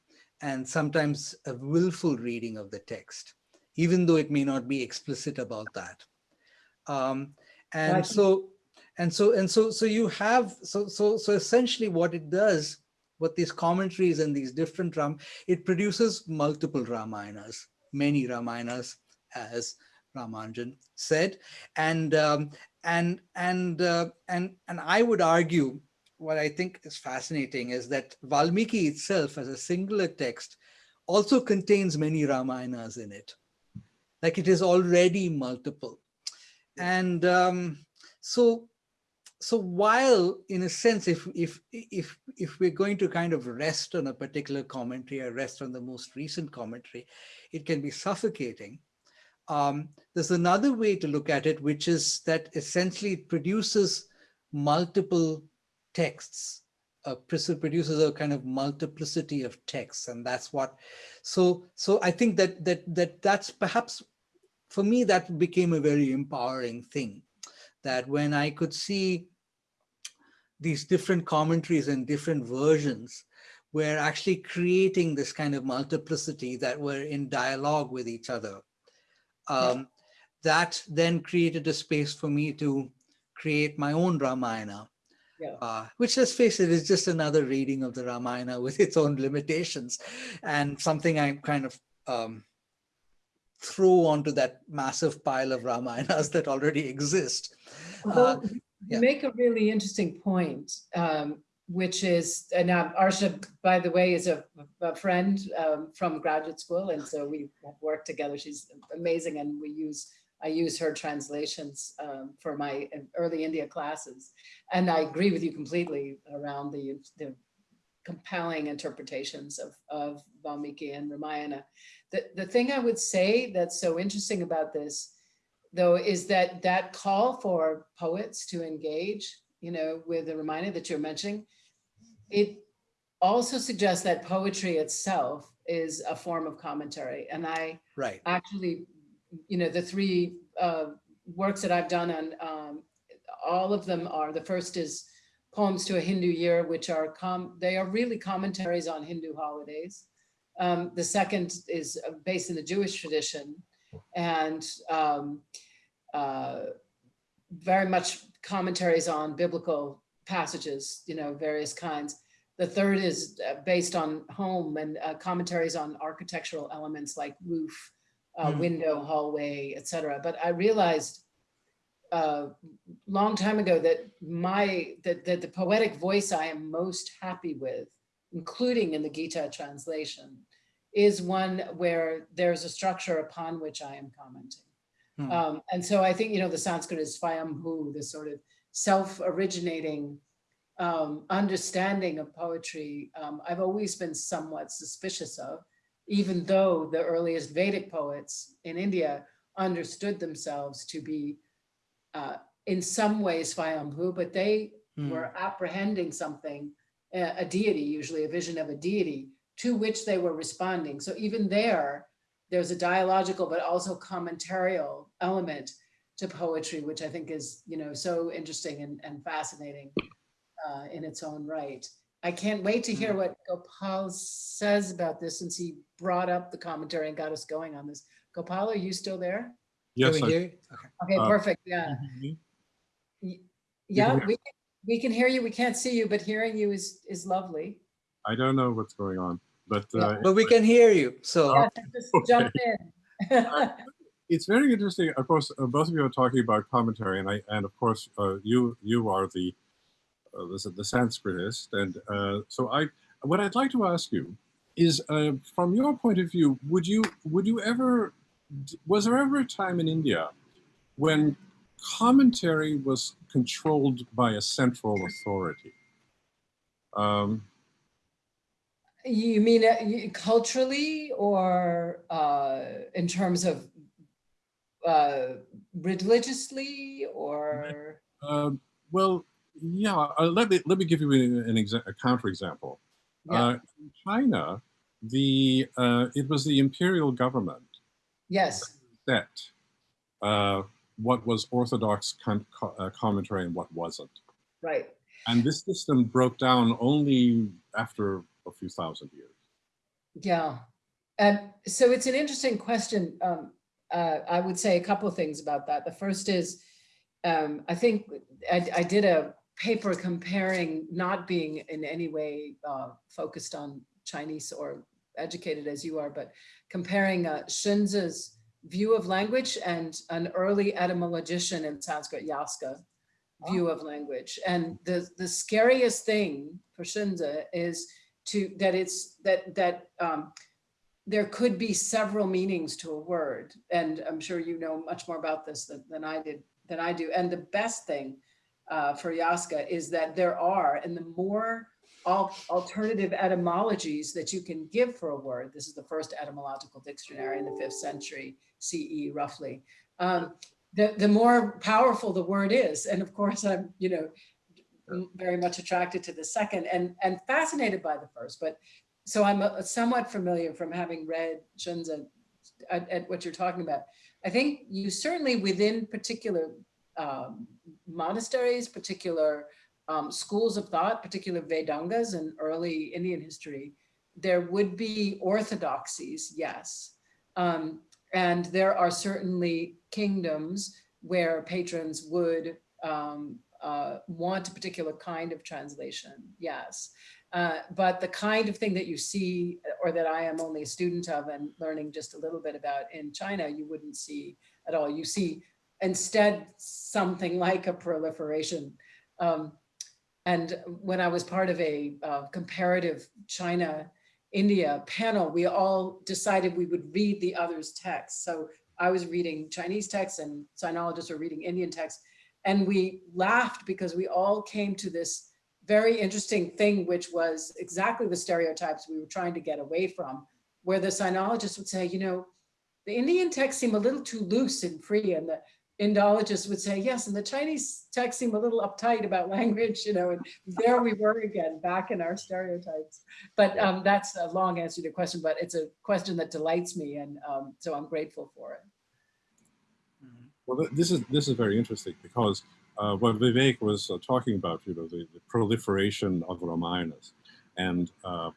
and sometimes a willful reading of the text, even though it may not be explicit about that. Um, and Right. so, and so, and so, so you have, so, so, so essentially what it does, what these commentaries and these different Ram, it produces multiple Ramayanas, many Ramayanas, as Ramanujan said, and um, and and uh, and and I would argue what I think is fascinating is that Valmiki itself, as a singular text, also contains many Ramayanas in it. Like it is already multiple. And um, so, so while in a sense, if, if, if, if we're going to kind of rest on a particular commentary or rest on the most recent commentary, it can be suffocating. Um, there's another way to look at it, which is that essentially it produces multiple texts. Uh, produces a kind of multiplicity of texts and that's what so so i think that that that that's perhaps for me that became a very empowering thing that when i could see these different commentaries and different versions were actually creating this kind of multiplicity that were in dialogue with each other um, that then created a space for me to create my own ramayana Yeah. uh, which let's face it is just another reading of the Ramayana with its own limitations and something I kind of um, throw onto that massive pile of Ramayanas that already exist. Uh, Well, you yeah. make a really interesting point, um, which is, and uh, Arsha, by the way, is a, a friend um, from graduate school, and so we work together. She's amazing, and we use I use her translations um, for my early India classes, and I agree with you completely around the the compelling interpretations of of Valmiki and Ramayana. The the thing I would say that's so interesting about this though, is that that call for poets to engage, you know, with the Ramayana that you're mentioning, it also suggests that poetry itself is a form of commentary. And I Right. actually, you know, the three uh, works that I've done on, um, all of them are, the first is Poems to a Hindu Year, which are, com they are really commentaries on Hindu holidays. Um, the second is uh, based in the Jewish tradition and um, uh, very much commentaries on biblical passages, you know, various kinds. The third is uh, based on home and uh, commentaries on architectural elements like roof, uh, Hmm. window, hallway, etc. But I realized a long time ago that my that, that the poetic voice I am most happy with, including in the Gita translation, is one where there's a structure upon which I am commenting. Hmm. Um, and so I think, you know, the Sanskrit is Swayambhu, this sort of self-originating um, understanding of poetry. Um, I've always been somewhat suspicious of even though the earliest Vedic poets in India understood themselves to be uh, in some ways Swayambhu, but they Hmm. were apprehending something, a a deity, usually a vision of a deity, to which they were responding. So even there, there's a dialogical but also commentarial element to poetry, which I think is, you know, so interesting and, and fascinating uh, in its own right. I can't wait to hear what Gopal says about this since he brought up the commentary and got us going on this. Gopal, are you still there? Can Yes, I- hear? Okay. Okay, Uh, perfect, yeah. Yeah, we, can- we can hear you, we can't see you, but hearing you is, is lovely. I don't know what's going on, but Yeah. uh, But we can hear you. So Yeah, Just jump in. it's very interesting. Of course, uh, both of you are talking about commentary, and I, and of course, uh, you you are the uh, the, the Sanskritist, and uh, so I. What I'd like to ask you is, uh, from your point of view, would you would you ever was there ever a time in India when commentary was controlled by a central authority? Um, You mean uh, culturally or uh, in terms of uh, religiously or? Um, well, yeah. Uh, let me let me give you an, an a counterexample. Yeah, Uh, in China, the uh, it was the imperial government yes, that uh, what was orthodox uh, commentary and what wasn't, right. and this system broke down only after a few thousand years. Yeah. And so it's an interesting question. Um, uh, I would say a couple of things about that. The first is, um, I think I, I did a paper comparing not being in any way uh, focused on Chinese or educated as you are, but comparing uh, view of language and an early etymologician in Sanskrit, Yaska, view of language. And the, the scariest thing for Xunzi is to that it's that that um, there could be several meanings to a word, and I'm sure you know much more about this than, than I did than I do. And the best thing uh, for Yaska is that there are, and the more al- alternative etymologies that you can give for a word. This is the first etymological dictionary in the fifth century CE, roughly. Um, the, the more powerful the word is. And of course, I'm, you know, very much attracted to the second and, and fascinated by the first. But so I'm uh, somewhat familiar from having read Xunzi at, at what you're talking about. I think you certainly within particular um, monasteries, particular um, schools of thought, particular Vedangas in early Indian history, there would be orthodoxies, yes. Um, and there are certainly kingdoms where patrons would um, uh, want a particular kind of translation, yes. Uh, but the kind of thing that you see, or that I am only a student of and learning just a little bit about in China, you wouldn't see at all. You see instead something like a proliferation. Um, and when I was part of a uh, comparative China India panel, we all decided we would read the other's texts. So I was reading Chinese texts and sinologists were reading Indian texts. And we laughed because we all came to this very interesting thing, which was exactly the stereotypes we were trying to get away from, where the sinologists would say, you know, the Indian texts seem a little too loose and free, and the Indologists would say, yes, and the Chinese texts seem a little uptight about language, you know, and there we were again, back in our stereotypes. But um, that's a long answer to your question, but it's a question that delights me, and um, so I'm grateful for it. Well, this is this is very interesting because uh, what Vivek was uh, talking about, you know, the, the proliferation of Ramayanas, and uh,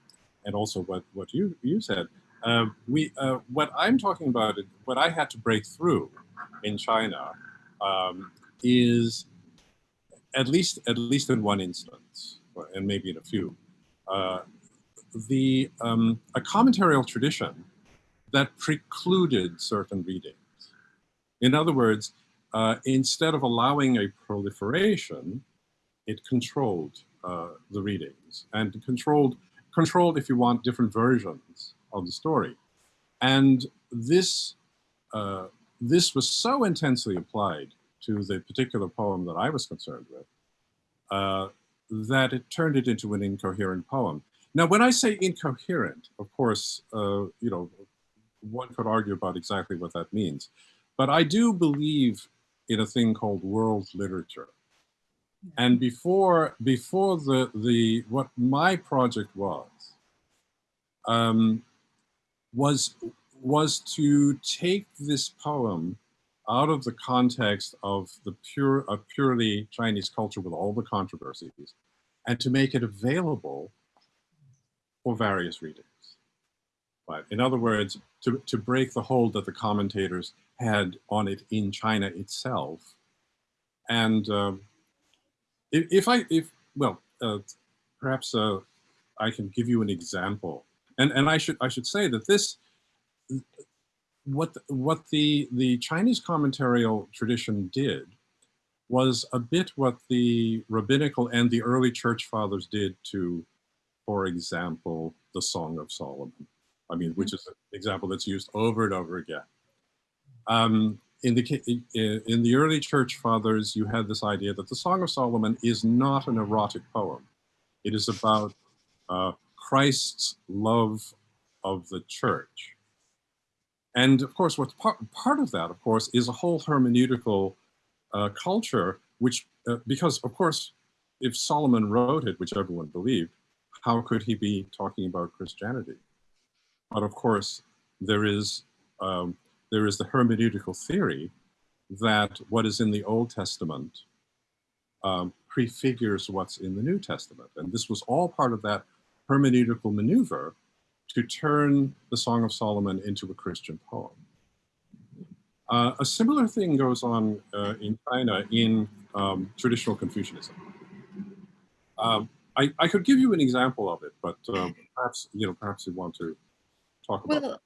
and also what what you you said. Uh, we uh, what I'm talking about, what I had to break through in China, um, is at least at least in one instance, and maybe in a few, uh, the um, a commentarial tradition that precluded certain readings. In other words, uh, instead of allowing a proliferation, it controlled uh, the readings and controlled, controlled, if you want, different versions of the story. And this, uh, this was so intensely applied to the particular poem that I was concerned with uh, that it turned it into an incoherent poem. now, when I say incoherent, of course, uh, you know, one could argue about exactly what that means. But I do believe in a thing called world literature. And before, before the, the, what my project was, um, was, was to take this poem out of the context of the pure, of purely Chinese culture with all the controversies, and to make it available for various readings. But in other words, to, to break the hold that the commentators had on it in China itself. And um, if, if, I, if, well, uh, perhaps uh, I can give you an example. And, and I should, I should say that this, what, what the, the Chinese commentarial tradition did was a bit what the rabbinical and the early church fathers did to, for example, the Song of Solomon. I mean, which is an example that's used over and over again. Um, in the in the early church fathers, you had this idea that the Song of Solomon is not an erotic poem. It is about uh, Christ's love of the church. And of course, what's part, part of that, of course, is a whole hermeneutical uh, culture, which, uh, because of course, if Solomon wrote it, which everyone believed, how could he be talking about Christianity? But of course, there is, um, there is the hermeneutical theory that what is in the Old Testament um, prefigures what's in the New Testament. And this was all part of that hermeneutical maneuver to turn the Song of Solomon into a Christian poem. Uh, a similar thing goes on uh, in China in um, traditional Confucianism. Um, I, I, could give you an example of it, but um, perhaps you know perhaps you want to talk about. Well,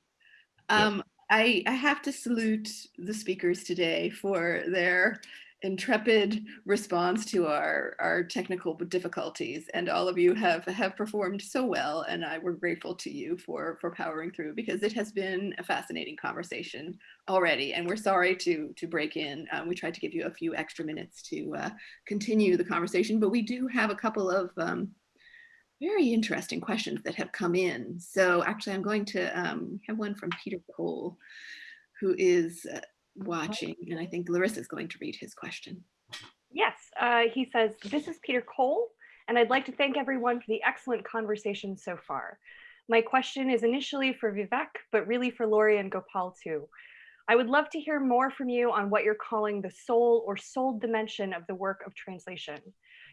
um, I, I have to salute the speakers today for their intrepid response to our, our technical difficulties. And all of you have, have performed so well. And I, we're grateful to you for, for powering through because it has been a fascinating conversation already. And we're sorry to, to break in. Um, we tried to give you a few extra minutes to uh, continue the conversation, but we do have a couple of um, very interesting questions that have come in. So actually, I'm going to um, have one from Peter Cole, who is uh, watching, and I think Larissa is going to read his question. Yes, uh, he says, this is Peter Cole, and I'd like to thank everyone for the excellent conversation so far. My question is initially for Vivek, but really for Laurie and Gopal too. I would love to hear more from you on what you're calling the soul or soul dimension of the work of translation.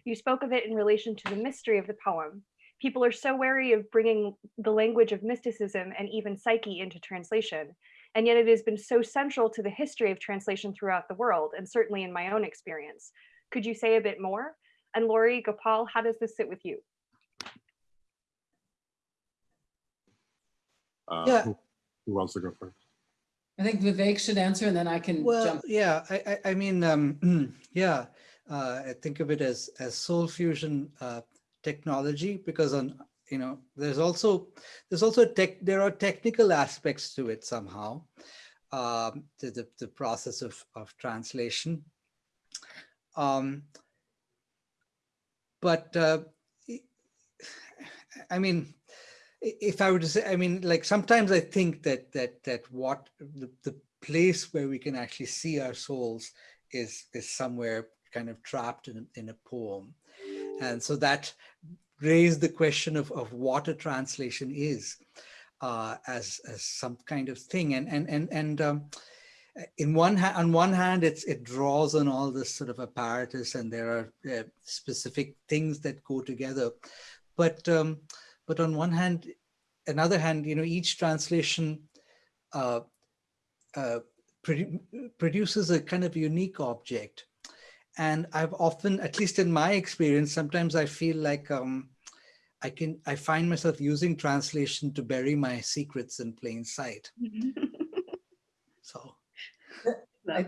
You spoke of it in relation to the mystery of the poem, people are so wary of bringing the language of mysticism and even psyche into translation. And yet it has been so central to the history of translation throughout the world, and certainly in my own experience. Could you say a bit more? And Laurie, Gopal, how does this sit with you? Uh, yeah. Who, who, wants to go first? I think Vivek should answer and then I can well, jump. Yeah, I, I, I mean, um, yeah, uh, I think of it as, as soul fusion uh, technology because on you know there's also there's also tech there are technical aspects to it somehow um to the, the process of of translation. Um but uh i mean if i were to say i mean like sometimes i think that that that what the, the place where we can actually see our souls is is somewhere kind of trapped in, in a poem. And so that raised the question of, of what a translation is uh, as, as some kind of thing. And, and, and, and um, in one on one hand, it's, it draws on all this sort of apparatus and there are uh, specific things that go together. But, um, but on one hand, another hand, you know, each translation uh, uh, produ produces a kind of unique object and I've often, at least in my experience, sometimes I feel like um, I can, I find myself using translation to bury my secrets in plain sight. so. I,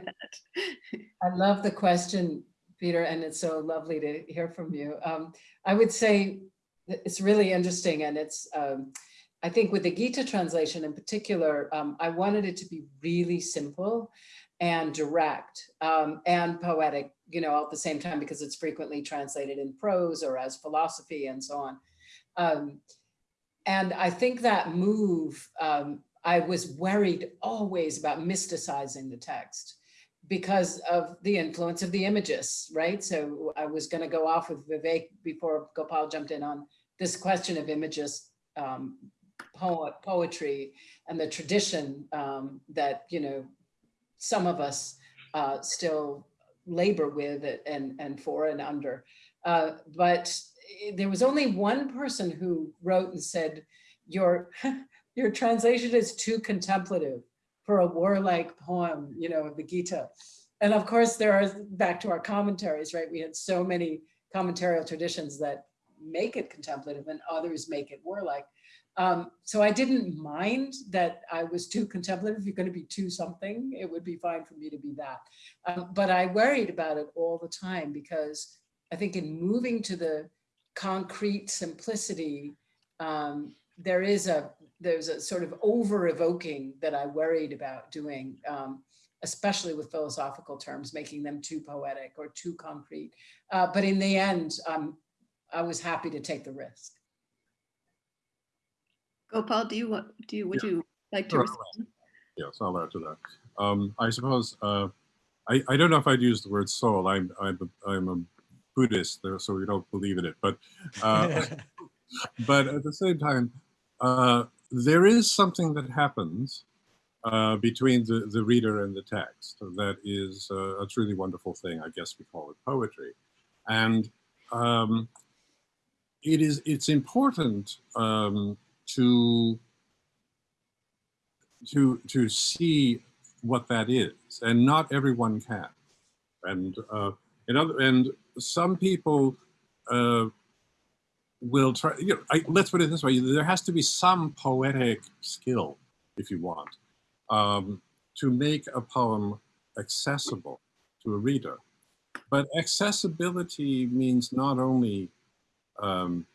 I love the question, Peter, and it's so lovely to hear from you. Um, I would say it's really interesting and it's, um, I think with the Gita translation in particular, um, I wanted it to be really simple and direct um, and poetic, you know, at the same time, because it's frequently translated in prose or as philosophy and so on. Um, and I think that move, um, I was worried always about mysticizing the text because of the influence of the images, right? So I was going to go off with Vivek before Gopal jumped in on this question of images, um, poet, poetry, and the tradition um, that you know some of us uh, still labor with it and and for and under. Uh, but there was only one person who wrote and said, "Your your translation is too contemplative." for a warlike poem, you know, of the Gita. And of course, there are, back to our commentaries, right? We had so many commentarial traditions that make it contemplative and others make it warlike. Um, so I didn't mind that I was too contemplative. If you're going to be too something, it would be fine for me to be that. Um, but I worried about it all the time because I think in moving to the concrete simplicity, um, there is a there's a sort of over evoking that I worried about doing, um, especially with philosophical terms, making them too poetic or too concrete. Uh, but in the end, um, I was happy to take the risk. Gopal, do you want, do you, would Yeah. you like to Sure. respond? Yes, I'll add to that. Um, I suppose, uh, I, I don't know if I'd use the word soul. I'm, I'm, a, I'm a Buddhist, there, so we don't believe in it. But, uh, but at the same time, uh, there is something that happens uh, between the, the reader and the text that is uh, a truly wonderful thing. I guess we call it poetry. And um, it is, it's important um, to to to see what that is and not everyone can. And uh in other and some people uh will try you know I, let's put it this way there has to be some poetic skill if you want um to make a poem accessible to a reader. But accessibility means not only um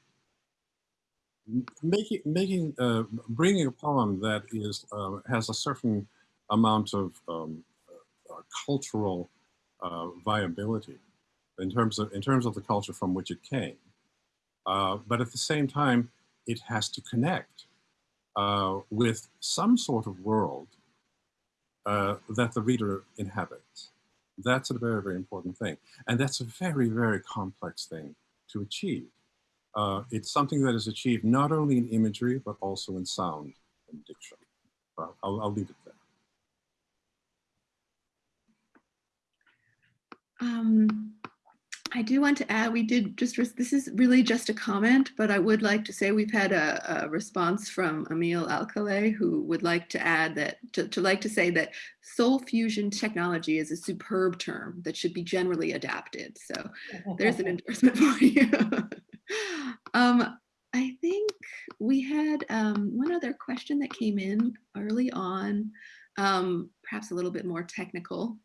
making making uh, bringing a poem that is uh, has a certain amount of um, uh, cultural uh, viability in terms of in terms of the culture from which it came, uh, but at the same time it has to connect uh, with some sort of world that the reader inhabits. That's a very very important thing, and that's a very very complex thing to achieve. Uh, it's something that is achieved not only in imagery, but also in sound and diction. Well, I'll, I'll leave it there. Um, I do want to add, we did just, this is really just a comment, but I would like to say we've had a, a response from Ammiel Alcalay who would like to add that, to, to like to say that soul fusion technology is a superb term that should be generally adapted. So there's an endorsement for you. um, I think we had um, one other question that came in early on, um, perhaps a little bit more technical.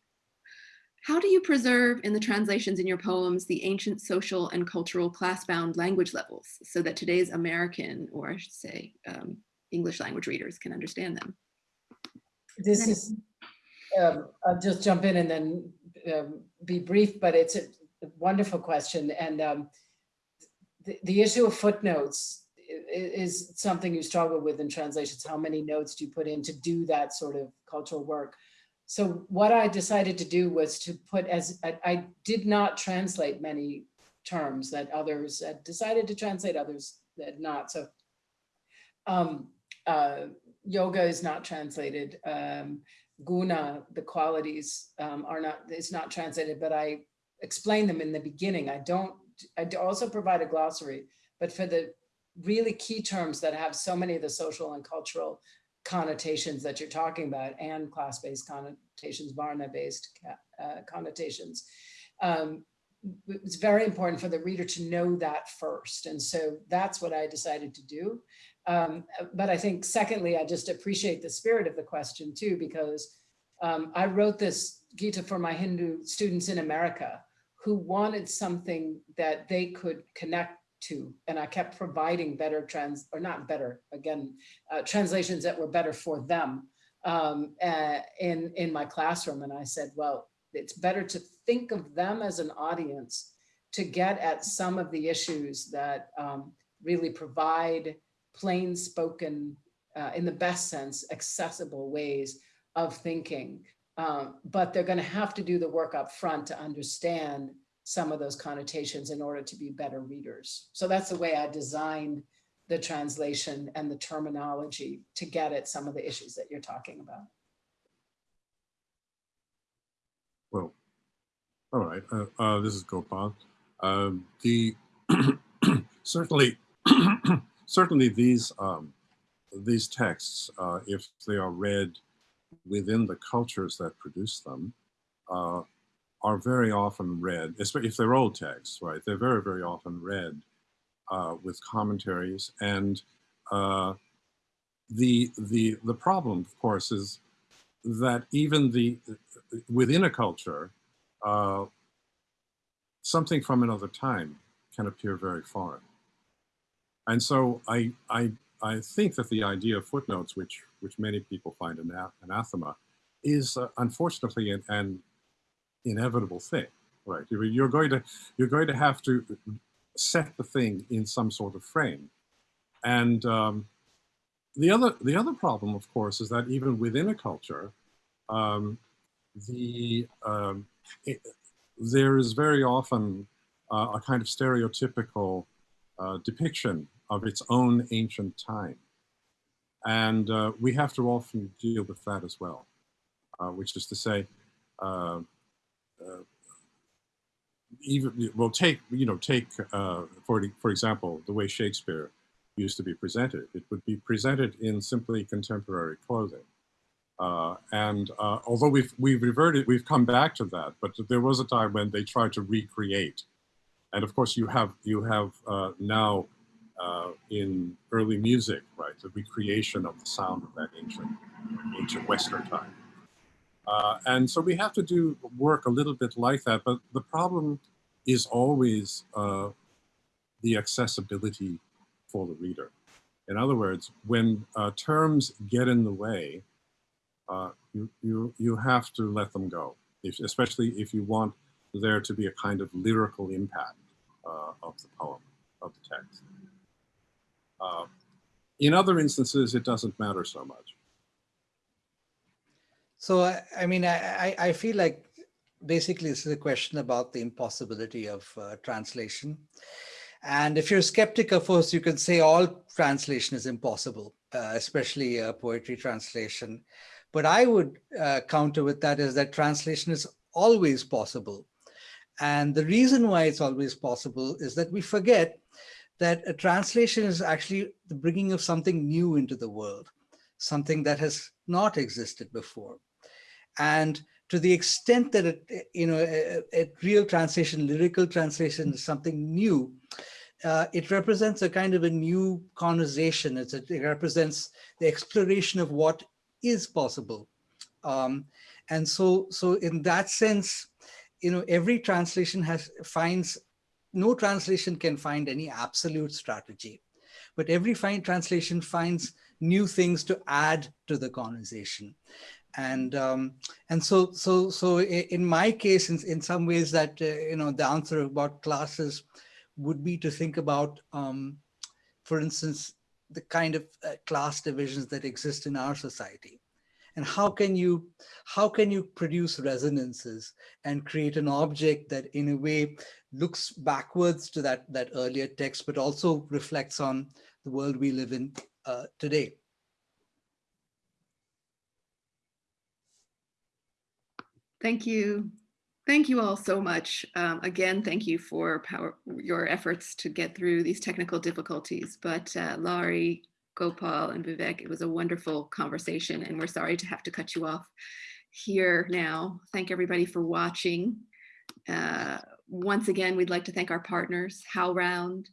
How do you preserve in the translations in your poems the ancient social and cultural class-bound language levels so that today's American, or I should say, um, English language readers can understand them? This is, um, I'll just jump in and then um, be brief, but it's a wonderful question. And um, the, issue of footnotes is something you struggle with in translations. How many notes do you put in to do that sort of cultural work? So what I decided to do was to put as, I, I did not translate many terms that others had decided to translate, others had not. So um, uh, yoga is not translated. Um, guna, the qualities um, are not, it's not translated, but I explain them in the beginning. I don't, I also provide a glossary, but for the really key terms that have so many of the social and cultural connotations that you're talking about and class-based connotations, Varna-based uh, connotations. Um, it's very important for the reader to know that first. And so that's what I decided to do. Um, but I think secondly, I just appreciate the spirit of the question too, because um, I wrote this Gita for my Hindu students in America who wanted something that they could connect to and I kept providing better trans or not better again uh, translations that were better for them um, uh, in in my classroom and I said well it's better to think of them as an audience to get at some of the issues that um, really provide plain spoken, uh, in the best sense, accessible ways of thinking. Um, but they're going to have to do the work up front to understand some of those connotations in order to be better readers. So that's the way I designed the translation and the terminology to get at some of the issues that you're talking about. Well, all right. Uh, uh, this is Gopal. Um, the certainly, certainly these um, these texts, uh, if they are read within the cultures that produce them, uh, are very often read, especially if they're old texts, right? They're very, very often read uh, with commentaries, and uh, the the the problem, of course, is that even the within a culture, uh, something from another time can appear very foreign. And so I, I, I think that the idea of footnotes, which, which many people find ana- anathema, is uh, unfortunately an, an inevitable thing, right? You're you're going to, you're going to have to set the thing in some sort of frame. And um, the other, the other problem, of course, is that even within a culture, um, the um, it, there is very often uh, a kind of stereotypical uh, depiction of its own ancient time. And uh, we have to often deal with that as well, uh, which is to say, uh, uh, even, well, take, you know, take, for, for example, the way Shakespeare used to be presented. It would be presented in simply contemporary clothing. Uh, and uh, although we've we've reverted, we've come back to that, but there was a time when they tried to recreate, and of course you have you have uh, now uh, in early music, right, the recreation of the sound of that ancient ancient Western time, uh, and so we have to do work a little bit like that. But the problem is always uh, the accessibility for the reader. In other words, when terms get in the way uh, you, you, you have to let them go, if, especially if you want there to be a kind of lyrical impact uh, of the poem, of the text. Uh, in other instances, it doesn't matter so much. So, I, I mean, I, I feel like basically this is a question about the impossibility of uh, translation. And if you're a skeptic, of course, you can say all translation is impossible, uh, especially uh, poetry translation. But I would uh, counter with that is that translation is always possible. And the reason why it's always possible is that we forget that a translation is actually the bringing of something new into the world, something that has not existed before. And to the extent that it, you know, a, a real translation, lyrical translation is something new, uh, it represents a kind of a new conversation. A, it represents the exploration of what is possible. Um, and so, so in that sense, you know, every translation has finds, no translation can find any absolute strategy, but every fine translation finds new things to add to the conversation. And um, and so so so in my case, in, in some ways, that uh, you know the answer about classes would be to think about, um, for instance, the kind of uh, class divisions that exist in our society and how can you how can you produce resonances and create an object that in a way looks backwards to that that earlier text but also reflects on the world we live in uh, today Thank you. Thank you all so much. Um, again, thank you for power, your efforts to get through these technical difficulties. But uh, Laurie, Gopal, and Vivek, it was a wonderful conversation and we're sorry to have to cut you off here now. Thank everybody for watching. Uh, once again, we'd like to thank our partners, HowlRound,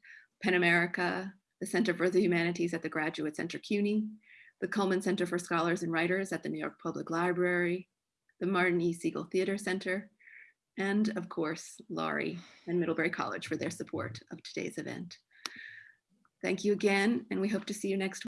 PEN America, the Center for the Humanities at the Graduate Center CUNY, the Cullman Center for Scholars and Writers at the New York Public Library, the Martin E. Segal Theater Center, and of course, Laurie and Middlebury College for their support of today's event. Thank you again, and we hope to see you next week.